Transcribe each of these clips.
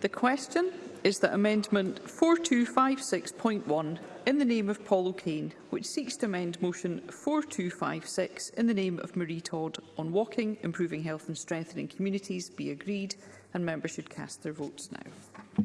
The question is that Amendment 4256.1 in the name of Paul O'Kane, which seeks to amend Motion 4256 in the name of Marie Todd on walking, improving health and strengthening communities, be agreed, and members should cast their votes now.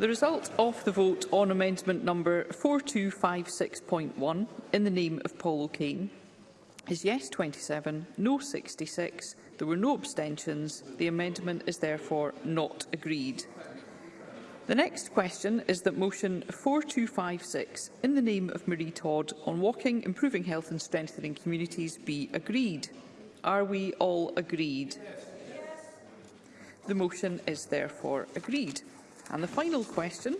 The result of the vote on amendment number 4256.1 in the name of Paul O'Kane is yes 27, no 66. There were no abstentions. The amendment is therefore not agreed. The next question is that motion 4256 in the name of Marie Todd on walking, improving health and strengthening communities be agreed. Are we all agreed? Yes. The motion is therefore agreed. And the final question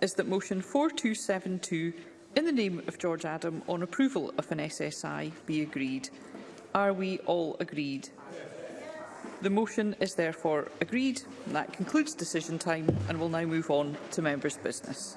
is that motion 4272 in the name of George Adam on approval of an SSI be agreed. Are we all agreed? The motion is therefore agreed. That concludes decision time and we'll now move on to members' business.